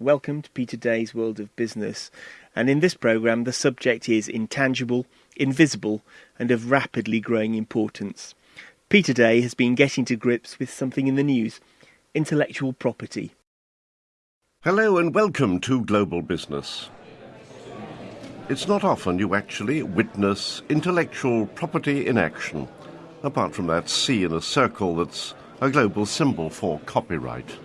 Welcome to Peter Day's World of Business. And in this programme, the subject is intangible, invisible, and of rapidly growing importance. Peter Day has been getting to grips with something in the news intellectual property. Hello and welcome to Global Business. It's not often you actually witness intellectual property in action, apart from that C in a circle that's a global symbol for copyright.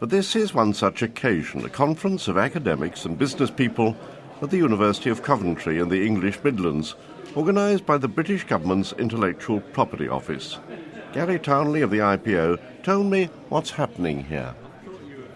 But this is one such occasion, a conference of academics and business people at the University of Coventry in the English Midlands, organised by the British Government's Intellectual Property Office. Gary Townley of the IPO told me what's happening here.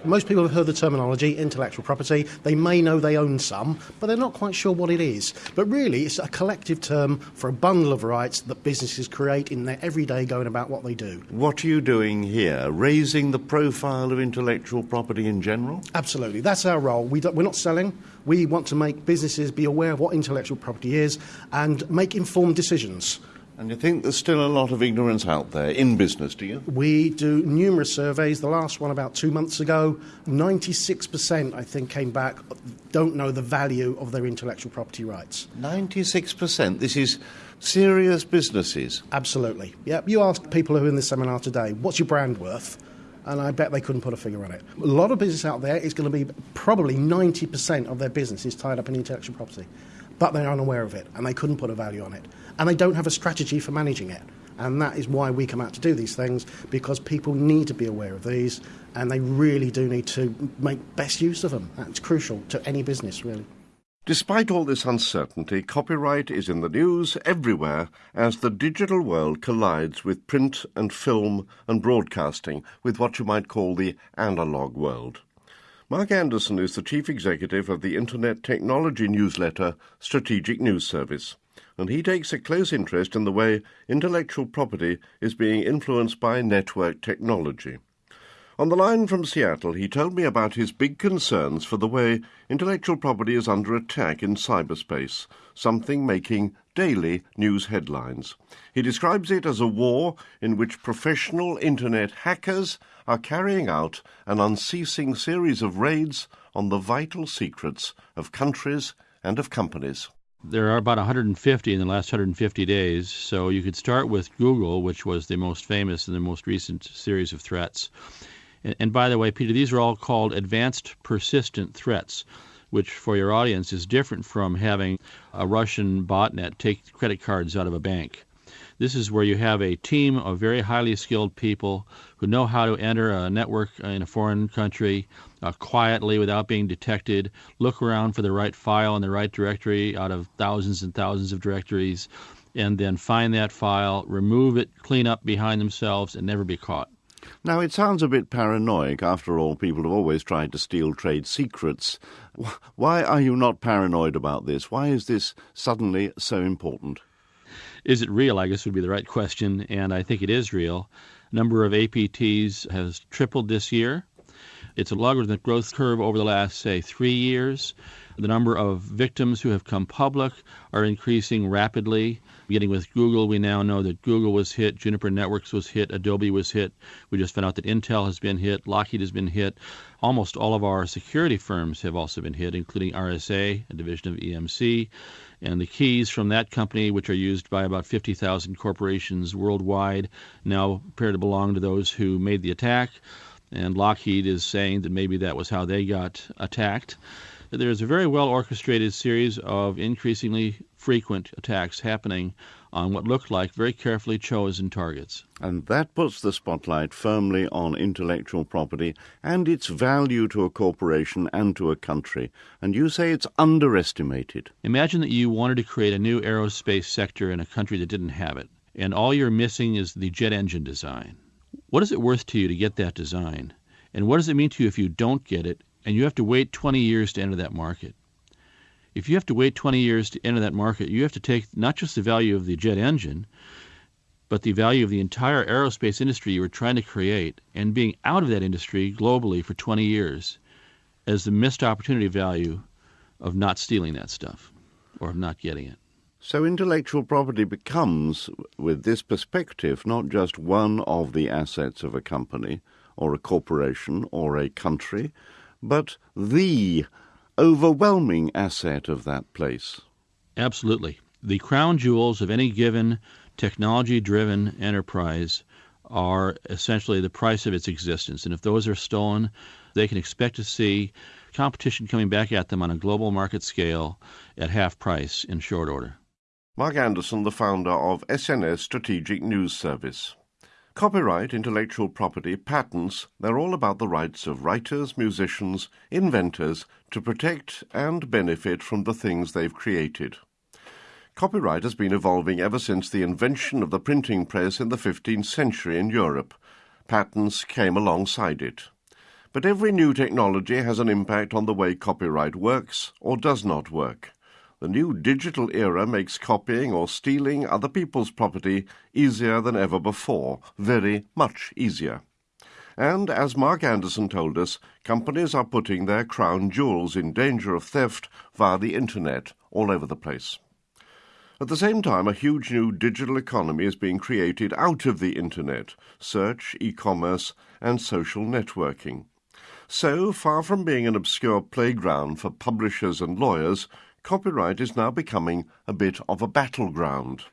Most people have heard the terminology intellectual property. They may know they own some, but they're not quite sure what it is. But really, it's a collective term for a bundle of rights that businesses create in their everyday going about what they do. What are you doing here? Raising the profile of intellectual property in general? Absolutely. That's our role. We we're not selling. We want to make businesses be aware of what intellectual property is and make informed decisions. And you think there's still a lot of ignorance out there in business, do you? We do numerous surveys. The last one about two months ago, 96% I think came back don't know the value of their intellectual property rights. 96%? This is serious businesses? Absolutely. Yep. You ask people who are in this seminar today, what's your brand worth? And I bet they couldn't put a figure on it. A lot of business out there is going to be probably 90% of their business is tied up in intellectual property but they're unaware of it and they couldn't put a value on it. And they don't have a strategy for managing it. And that is why we come out to do these things because people need to be aware of these and they really do need to make best use of them. That's crucial to any business, really. Despite all this uncertainty, copyright is in the news everywhere as the digital world collides with print and film and broadcasting, with what you might call the analogue world. Mark Anderson is the chief executive of the internet technology newsletter Strategic News Service, and he takes a close interest in the way intellectual property is being influenced by network technology. On the line from Seattle, he told me about his big concerns for the way intellectual property is under attack in cyberspace, something making daily news headlines. He describes it as a war in which professional internet hackers are carrying out an unceasing series of raids on the vital secrets of countries and of companies. There are about 150 in the last 150 days, so you could start with Google, which was the most famous and the most recent series of threats. And, and by the way, Peter, these are all called advanced persistent threats, which for your audience is different from having a Russian botnet take credit cards out of a bank. This is where you have a team of very highly skilled people who know how to enter a network in a foreign country uh, quietly without being detected, look around for the right file in the right directory out of thousands and thousands of directories, and then find that file, remove it, clean up behind themselves, and never be caught. Now, it sounds a bit paranoid. After all, people have always tried to steal trade secrets. Why are you not paranoid about this? Why is this suddenly so important? Is it real? I guess would be the right question, and I think it is real. Number of APTs has tripled this year. It's a logarithmic growth curve over the last, say, three years. The number of victims who have come public are increasing rapidly. Beginning with Google, we now know that Google was hit, Juniper Networks was hit, Adobe was hit. We just found out that Intel has been hit, Lockheed has been hit. Almost all of our security firms have also been hit, including RSA, a division of EMC. And the keys from that company, which are used by about 50,000 corporations worldwide, now appear to belong to those who made the attack. And Lockheed is saying that maybe that was how they got attacked there's a very well orchestrated series of increasingly frequent attacks happening on what looked like very carefully chosen targets. And that puts the spotlight firmly on intellectual property and its value to a corporation and to a country. And you say it's underestimated. Imagine that you wanted to create a new aerospace sector in a country that didn't have it, and all you're missing is the jet engine design. What is it worth to you to get that design? And what does it mean to you if you don't get it and you have to wait 20 years to enter that market. If you have to wait 20 years to enter that market, you have to take not just the value of the jet engine, but the value of the entire aerospace industry you were trying to create and being out of that industry globally for 20 years as the missed opportunity value of not stealing that stuff or of not getting it. So, intellectual property becomes, with this perspective, not just one of the assets of a company or a corporation or a country, but the overwhelming asset of that place. Absolutely. The crown jewels of any given technology driven enterprise are essentially the price of its existence. And if those are stolen, they can expect to see competition coming back at them on a global market scale at half price in short order. Mark Anderson, the founder of SNS Strategic News Service. Copyright, intellectual property, patents, they're all about the rights of writers, musicians, inventors to protect and benefit from the things they've created. Copyright has been evolving ever since the invention of the printing press in the 15th century in Europe. Patents came alongside it. But every new technology has an impact on the way copyright works or does not work. The new digital era makes copying or stealing other people's property easier than ever before, very much easier. And as Mark Anderson told us, companies are putting their crown jewels in danger of theft via the internet all over the place. At the same time, a huge new digital economy is being created out of the internet search, e commerce, and social networking. So, far from being an obscure playground for publishers and lawyers, copyright is now becoming a bit of a battleground.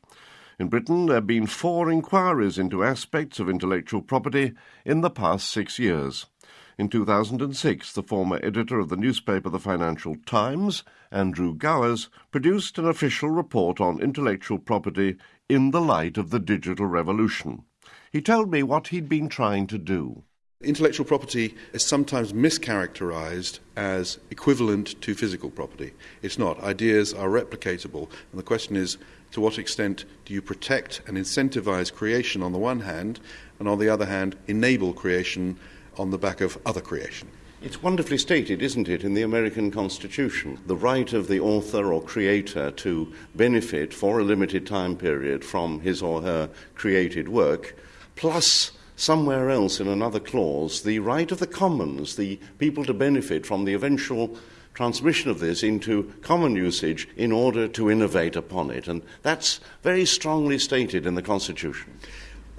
In Britain, there have been four inquiries into aspects of intellectual property in the past six years. In 2006, the former editor of the newspaper The Financial Times, Andrew Gowers, produced an official report on intellectual property in the light of the digital revolution. He told me what he'd been trying to do. Intellectual property is sometimes mischaracterized as equivalent to physical property. It's not. Ideas are replicatable, and the question is to what extent do you protect and incentivize creation on the one hand, and on the other hand, enable creation on the back of other creation. It's wonderfully stated, isn't it, in the American Constitution, the right of the author or creator to benefit for a limited time period from his or her created work, plus somewhere else in another clause, the right of the commons, the people to benefit from the eventual transmission of this into common usage in order to innovate upon it. And that's very strongly stated in the Constitution.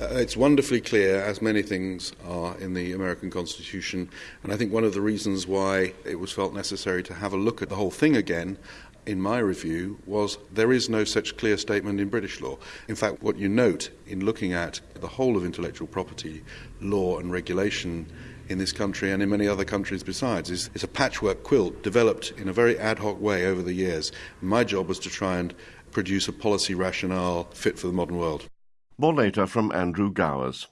Uh, it's wonderfully clear, as many things are in the American Constitution, and I think one of the reasons why it was felt necessary to have a look at the whole thing again, in my review, was there is no such clear statement in British law. In fact, what you note in looking at the whole of intellectual property law and regulation in this country and in many other countries besides is, a patchwork quilt developed in a very ad hoc way over the years. My job was to try and produce a policy rationale fit for the modern world. More later from Andrew Gowers.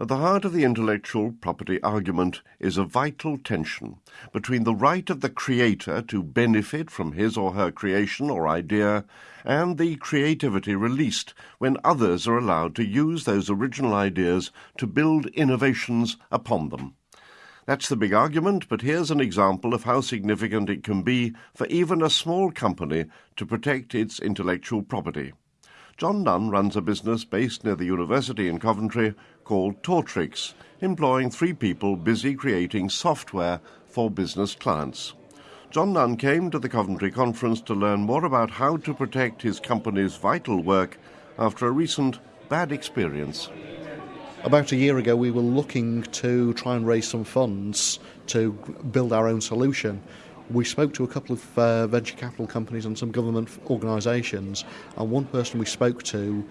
At the heart of the intellectual property argument is a vital tension between the right of the creator to benefit from his or her creation or idea and the creativity released when others are allowed to use those original ideas to build innovations upon them. That's the big argument, but here's an example of how significant it can be for even a small company to protect its intellectual property. John Nunn runs a business based near the university in Coventry called Tortrix, employing three people busy creating software for business clients. John Nunn came to the Coventry conference to learn more about how to protect his company's vital work after a recent bad experience. About a year ago, we were looking to try and raise some funds to build our own solution we spoke to a couple of uh, venture capital companies and some government organisations, and one person we spoke to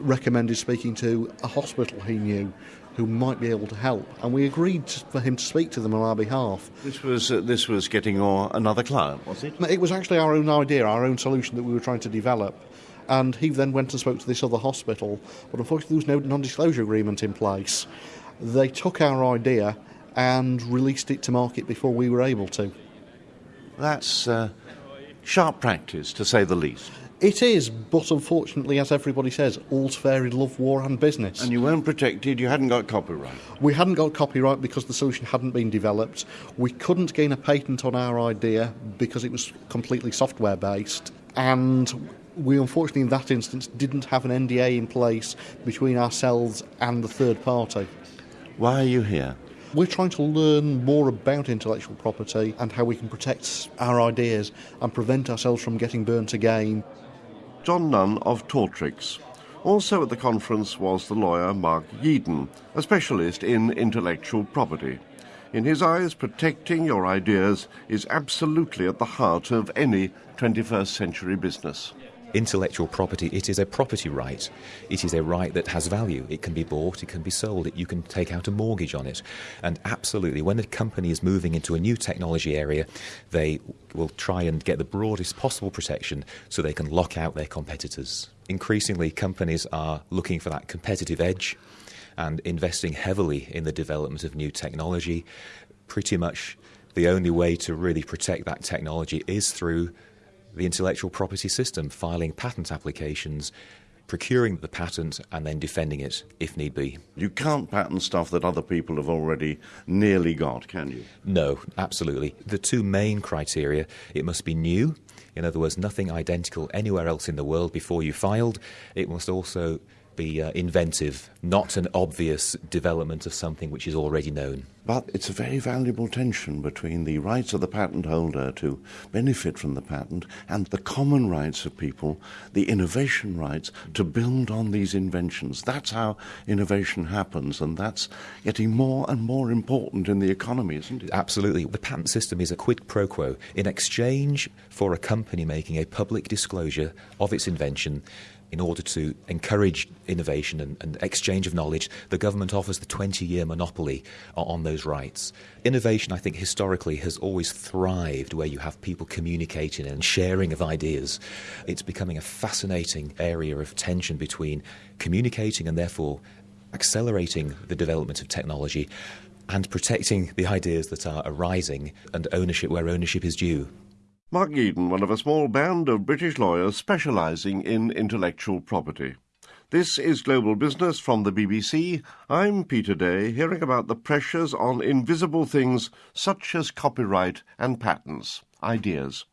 recommended speaking to a hospital he knew who might be able to help, and we agreed for him to speak to them on our behalf. This was uh, this was getting your, another client, was it? It was actually our own idea, our own solution that we were trying to develop. And he then went and spoke to this other hospital, but unfortunately there was no non-disclosure agreement in place. They took our idea and released it to market before we were able to. That's uh, sharp practice, to say the least. It is, but unfortunately, as everybody says, all's fair in love, war, and business. And you weren't protected, you hadn't got copyright? We hadn't got copyright because the solution hadn't been developed. We couldn't gain a patent on our idea because it was completely software based. And we unfortunately, in that instance, didn't have an NDA in place between ourselves and the third party. Why are you here? We're trying to learn more about intellectual property and how we can protect our ideas and prevent ourselves from getting burnt again. John Nunn of Tortrix. Also at the conference was the lawyer Mark Yeadon, a specialist in intellectual property. In his eyes, protecting your ideas is absolutely at the heart of any 21st century business intellectual property, it is a property right. It is a right that has value. It can be bought, it can be sold, you can take out a mortgage on it. And absolutely, when a company is moving into a new technology area, they will try and get the broadest possible protection so they can lock out their competitors. Increasingly, companies are looking for that competitive edge and investing heavily in the development of new technology. Pretty much the only way to really protect that technology is through the intellectual property system, filing patent applications, procuring the patent, and then defending it if need be. You can't patent stuff that other people have already nearly got, can you? No, absolutely. The two main criteria it must be new, in other words, nothing identical anywhere else in the world before you filed. It must also be uh, inventive, not an obvious development of something which is already known. But it's a very valuable tension between the rights of the patent holder to benefit from the patent and the common rights of people, the innovation rights to build on these inventions. That's how innovation happens, and that's getting more and more important in the economy, isn't it? Absolutely. The patent system is a quid pro quo. In exchange for a company making a public disclosure of its invention, in order to encourage innovation and, and exchange of knowledge, the government offers the 20 year monopoly on those rights. Innovation, I think, historically has always thrived where you have people communicating and sharing of ideas. It's becoming a fascinating area of tension between communicating and therefore accelerating the development of technology and protecting the ideas that are arising and ownership where ownership is due. Mark Eden, one of a small band of British lawyers specialising in intellectual property. This is Global Business from the BBC. I'm Peter Day, hearing about the pressures on invisible things such as copyright and patents, ideas.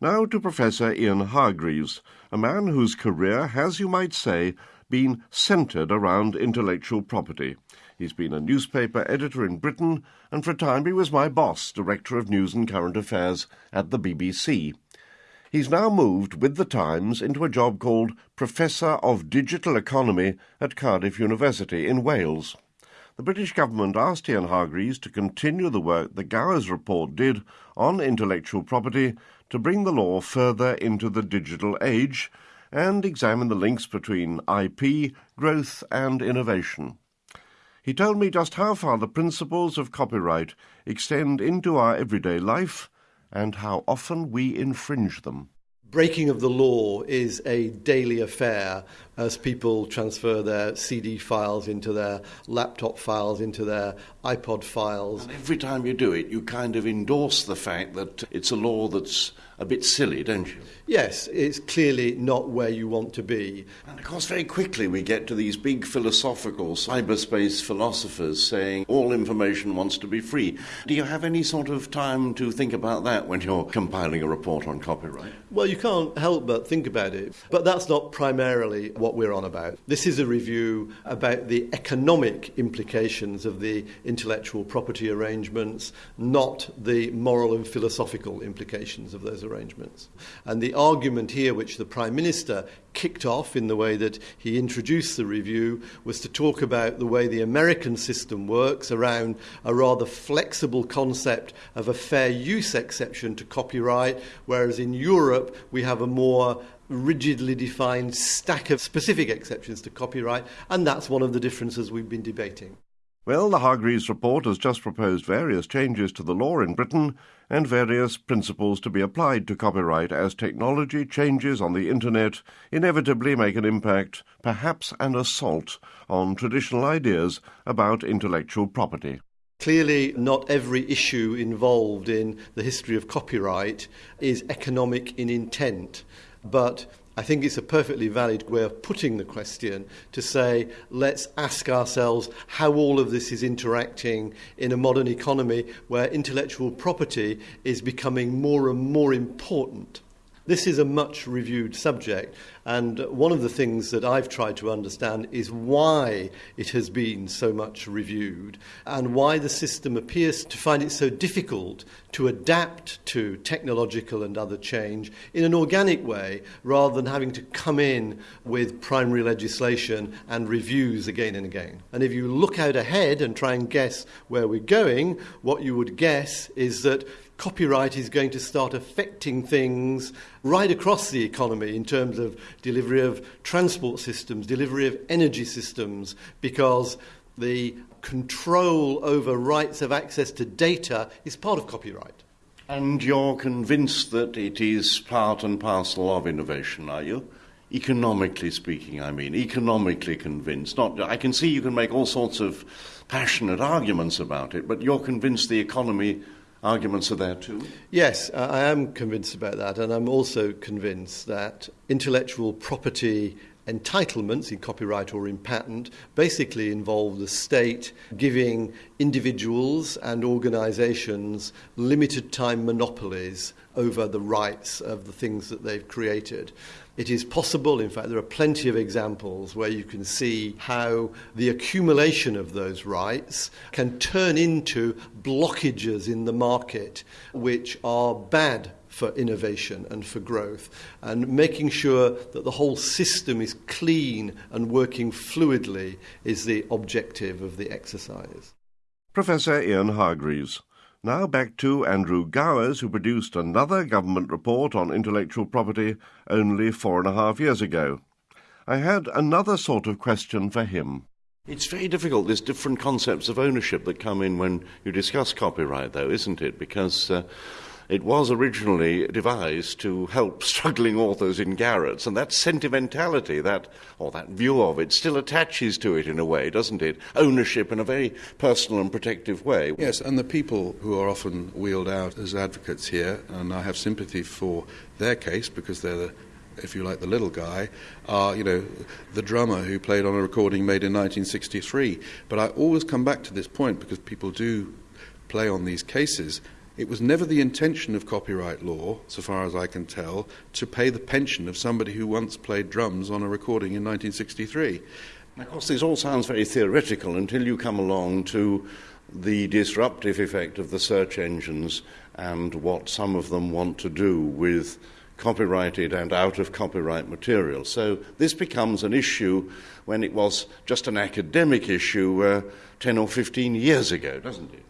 Now to Professor Ian Hargreaves, a man whose career has, you might say, been centred around intellectual property. He's been a newspaper editor in Britain, and for a time he was my boss, Director of News and Current Affairs at the BBC. He's now moved with the Times into a job called Professor of Digital Economy at Cardiff University in Wales. The British government asked Ian Hargreaves to continue the work the Gowers report did on intellectual property to bring the law further into the digital age and examine the links between IP, growth, and innovation. He told me just how far the principles of copyright extend into our everyday life and how often we infringe them. Breaking of the law is a daily affair as people transfer their CD files into their laptop files, into their iPod files. And every time you do it, you kind of endorse the fact that it's a law that's a bit silly, don't you? Yes, it's clearly not where you want to be. And of course, very quickly we get to these big philosophical cyberspace philosophers saying all information wants to be free. Do you have any sort of time to think about that when you're compiling a report on copyright? Well, you can't help but think about it. But that's not primarily what we're on about. This is a review about the economic implications of the intellectual property arrangements, not the moral and philosophical implications of those arrangements. And the argument here, which the Prime Minister kicked off in the way that he introduced the review, was to talk about the way the American system works around a rather flexible concept of a fair use exception to copyright, whereas in Europe we have a more rigidly defined stack of specific exceptions to copyright, and that's one of the differences we've been debating. Well, the Hargreaves report has just proposed various changes to the law in Britain and various principles to be applied to copyright as technology changes on the internet inevitably make an impact, perhaps an assault, on traditional ideas about intellectual property. Clearly, not every issue involved in the history of copyright is economic in intent, but I think it's a perfectly valid way of putting the question to say, let's ask ourselves how all of this is interacting in a modern economy where intellectual property is becoming more and more important. This is a much reviewed subject, and one of the things that I've tried to understand is why it has been so much reviewed and why the system appears to find it so difficult to adapt to technological and other change in an organic way rather than having to come in with primary legislation and reviews again and again. And if you look out ahead and try and guess where we're going, what you would guess is that copyright is going to start affecting things right across the economy in terms of delivery of transport systems, delivery of energy systems, because the control over rights of access to data is part of copyright. And you're convinced that it is part and parcel of innovation, are you? Economically speaking, I mean, economically convinced. Not, I can see you can make all sorts of passionate arguments about it, but you're convinced the economy arguments are there too? Yes, I am convinced about that, and I'm also convinced that intellectual property entitlements in copyright or in patent basically involve the state giving individuals and organizations limited time monopolies over the rights of the things that they've created. It is possible, in fact, there are plenty of examples where you can see how the accumulation of those rights can turn into blockages in the market which are bad for innovation and for growth, and making sure that the whole system is clean and working fluidly is the objective of the exercise. Professor Ian Hargreaves. Now back to Andrew Gowers, who produced another government report on intellectual property only four and a half years ago. I had another sort of question for him. It's very difficult. There's different concepts of ownership that come in when you discuss copyright, though, isn't it? Because uh, it was originally devised to help struggling authors in garrets, and that sentimentality, that or that view of it, still attaches to it in a way, doesn't it? Ownership in a very personal and protective way. Yes, and the people who are often wheeled out as advocates here, and I have sympathy for their case because they're the if you like, the little guy, are, you know, the drummer who played on a recording made in 1963. But I always come back to this point because people do play on these cases it was never the intention of copyright law, so far as I can tell, to pay the pension of somebody who once played drums on a recording in 1963. Of course, this all sounds very theoretical until you come along to the disruptive effect of the search engines and what some of them want to do with copyrighted and out of copyright material. So this becomes an issue when it was just an academic issue uh, 10 or 15 years ago, doesn't it?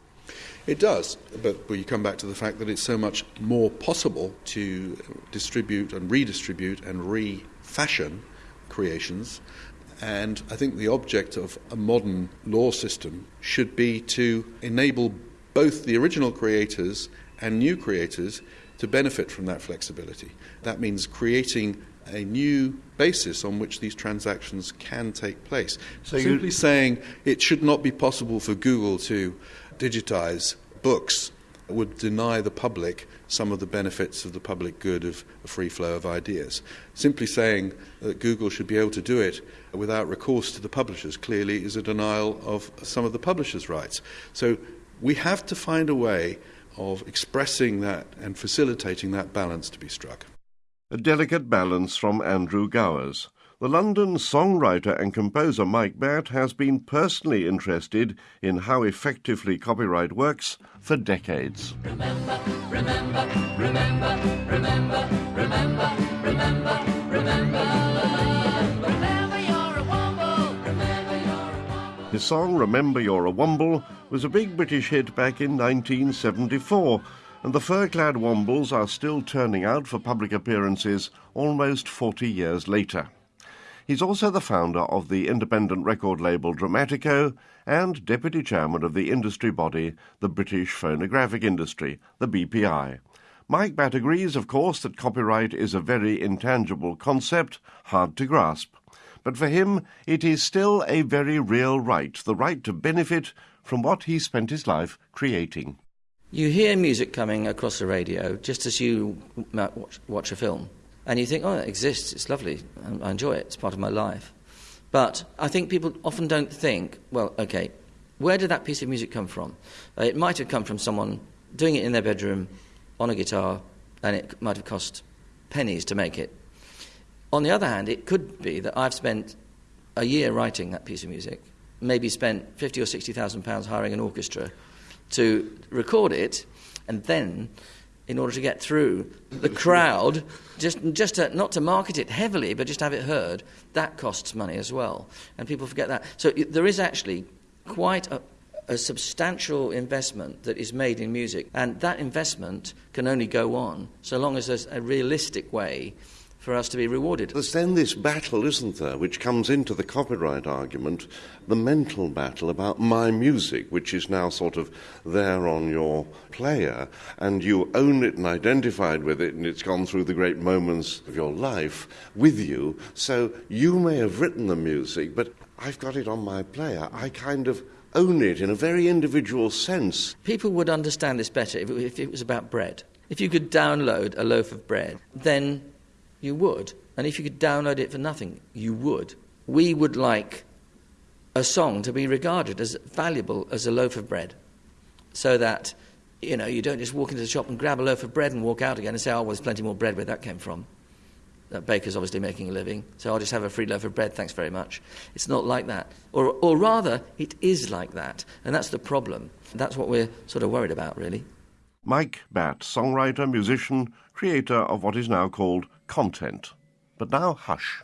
It does, but we come back to the fact that it's so much more possible to distribute and redistribute and refashion creations. And I think the object of a modern law system should be to enable both the original creators and new creators to benefit from that flexibility. That means creating a new basis on which these transactions can take place. So Simply saying it should not be possible for Google to digitize books would deny the public some of the benefits of the public good of a free flow of ideas. Simply saying that Google should be able to do it without recourse to the publishers clearly is a denial of some of the publishers' rights. So we have to find a way of expressing that and facilitating that balance to be struck. A delicate balance from Andrew Gowers. The London songwriter and composer Mike Batt has been personally interested in how effectively copyright works for decades. Remember, remember, remember, remember, remember, remember, remember. His song Remember You're a Womble was a big British hit back in 1974, and the fur-clad Wombles are still turning out for public appearances almost 40 years later. He's also the founder of the independent record label Dramatico and deputy chairman of the industry body, the British Phonographic Industry, the BPI. Mike Batt agrees, of course, that copyright is a very intangible concept, hard to grasp. But for him, it is still a very real right, the right to benefit from what he spent his life creating. You hear music coming across the radio just as you uh, watch, watch a film. And you think, oh, it exists, it's lovely, I enjoy it, it's part of my life. But I think people often don't think, well, okay, where did that piece of music come from? Uh, it might have come from someone doing it in their bedroom on a guitar, and it might have cost pennies to make it. On the other hand, it could be that I've spent a year writing that piece of music, maybe spent fifty or sixty thousand pounds hiring an orchestra to record it, and then in order to get through the crowd, just, just to, not to market it heavily, but just have it heard, that costs money as well. And people forget that. So there is actually quite a, a substantial investment that is made in music, and that investment can only go on so long as there's a realistic way for us to be rewarded. There's then this battle, isn't there, which comes into the copyright argument, the mental battle about my music, which is now sort of there on your player, and you own it and identified with it, and it's gone through the great moments of your life with you. So you may have written the music, but I've got it on my player. I kind of own it in a very individual sense. People would understand this better if it was about bread. If you could download a loaf of bread, then you would. And if you could download it for nothing, you would. We would like a song to be regarded as valuable as a loaf of bread. So that, you know, you don't just walk into the shop and grab a loaf of bread and walk out again and say, oh, well, there's plenty more bread where that came from. That baker's obviously making a living, so I'll just have a free loaf of bread, thanks very much. It's not like that. Or, or rather, it is like that. And that's the problem. That's what we're sort of worried about, really. Mike Batt, songwriter, musician, creator of what is now called content. But now, hush.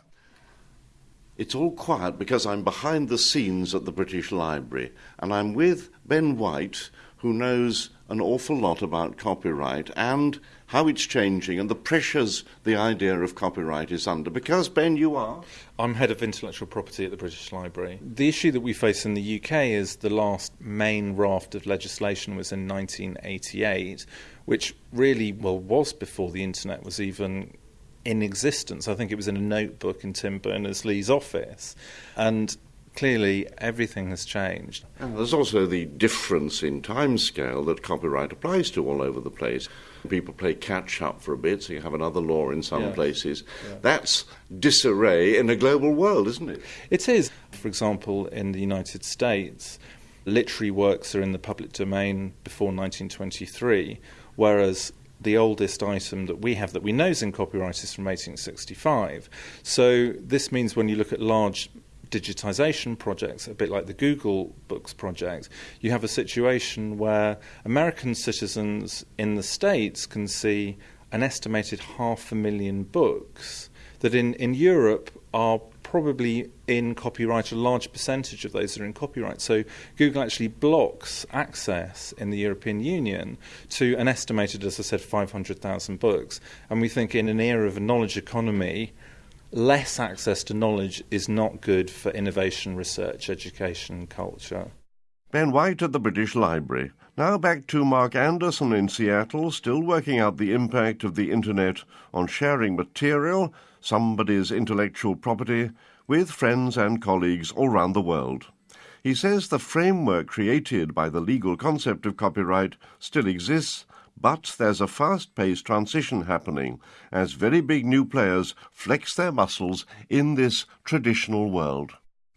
It's all quiet because I'm behind the scenes at the British Library and I'm with Ben White, who knows an awful lot about copyright and how it's changing and the pressures the idea of copyright is under. Because, Ben, you are? I'm head of intellectual property at the British Library. The issue that we face in the UK is the last main raft of legislation was in 1988, which really, well, was before the internet was even in existence. I think it was in a notebook in Tim Berners Lee's office. And clearly everything has changed. And there's also the difference in timescale that copyright applies to all over the place. People play catch up for a bit, so you have another law in some yeah. places. Yeah. That's disarray in a global world, isn't it? It is. For example, in the United States, literary works are in the public domain before 1923, whereas the oldest item that we have that we know is in copyright is from 1865. So this means when you look at large digitization projects, a bit like the Google Books project, you have a situation where American citizens in the States can see an estimated half a million books that in, in Europe are probably in copyright, a large percentage of those are in copyright. So Google actually blocks access in the European Union to an estimated, as I said, 500,000 books. And we think in an era of a knowledge economy, less access to knowledge is not good for innovation, research, education, culture. Ben White at the British Library. Now back to Mark Anderson in Seattle, still working out the impact of the internet on sharing material somebody's intellectual property with friends and colleagues all round the world. He says the framework created by the legal concept of copyright still exists, but there's a fast paced transition happening as very big new players flex their muscles in this traditional world.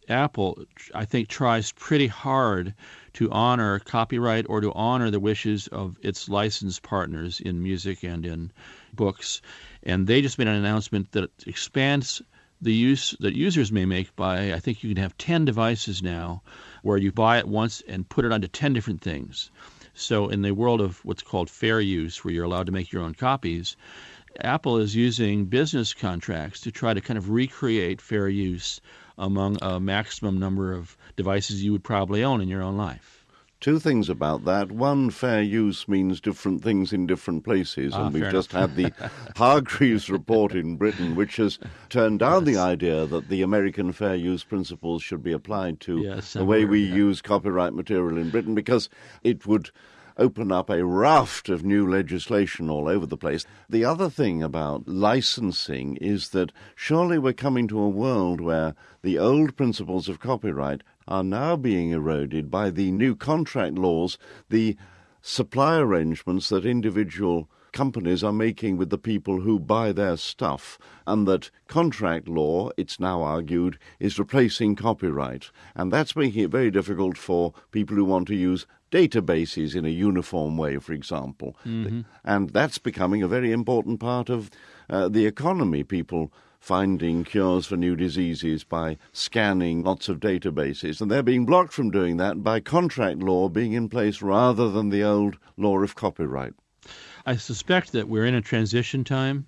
Apple, I think, tries pretty hard to honor copyright or to honor the wishes of its licensed partners in music and in books and they just made an announcement that expands the use that users may make by I think you can have 10 devices now where you buy it once and put it onto 10 different things. So in the world of what's called fair use where you're allowed to make your own copies, Apple is using business contracts to try to kind of recreate fair use among a maximum number of devices you would probably own in your own life. Two things about that. One, fair use means different things in different places, ah, and we've just had the Hargreaves report in Britain, which has turned down yes. the idea that the American fair use principles should be applied to yes, the way we use copyright material in Britain, because it would open up a raft of new legislation all over the place. The other thing about licensing is that surely we're coming to a world where the old principles of copyright are now being eroded by the new contract laws, the supply arrangements that individual companies are making with the people who buy their stuff, and that contract law, it's now argued, is replacing copyright. And that's making it very difficult for people who want to use databases in a uniform way, for example. Mm-hmm. And that's becoming a very important part of uh, the economy. People finding cures for new diseases by scanning lots of databases. And they're being blocked from doing that by contract law being in place rather than the old law of copyright. I suspect that we're in a transition time.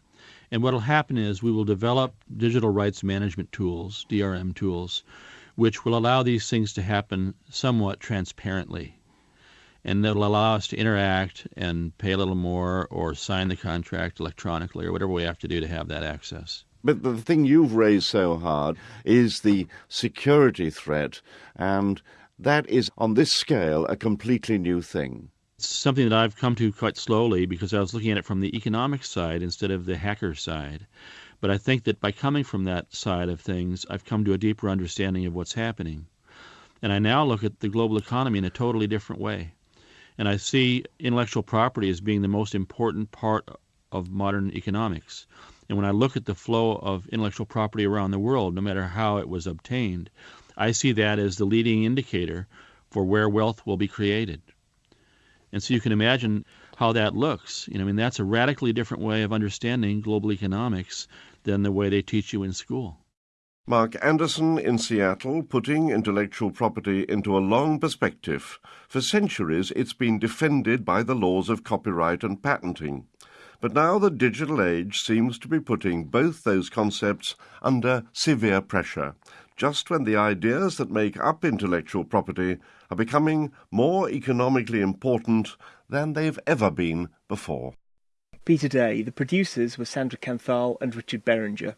And what will happen is we will develop digital rights management tools, DRM tools, which will allow these things to happen somewhat transparently. And that'll allow us to interact and pay a little more or sign the contract electronically or whatever we have to do to have that access. But the thing you've raised so hard is the security threat, and that is, on this scale, a completely new thing. It's something that I've come to quite slowly because I was looking at it from the economic side instead of the hacker side. But I think that by coming from that side of things, I've come to a deeper understanding of what's happening. And I now look at the global economy in a totally different way. And I see intellectual property as being the most important part of modern economics. And when I look at the flow of intellectual property around the world, no matter how it was obtained, I see that as the leading indicator for where wealth will be created. And so you can imagine how that looks. You know, I mean, that's a radically different way of understanding global economics than the way they teach you in school. Mark Anderson in Seattle, putting intellectual property into a long perspective. For centuries, it's been defended by the laws of copyright and patenting. But now the digital age seems to be putting both those concepts under severe pressure, just when the ideas that make up intellectual property are becoming more economically important than they've ever been before. Peter Day, the producers were Sandra Kanthal and Richard Berenger.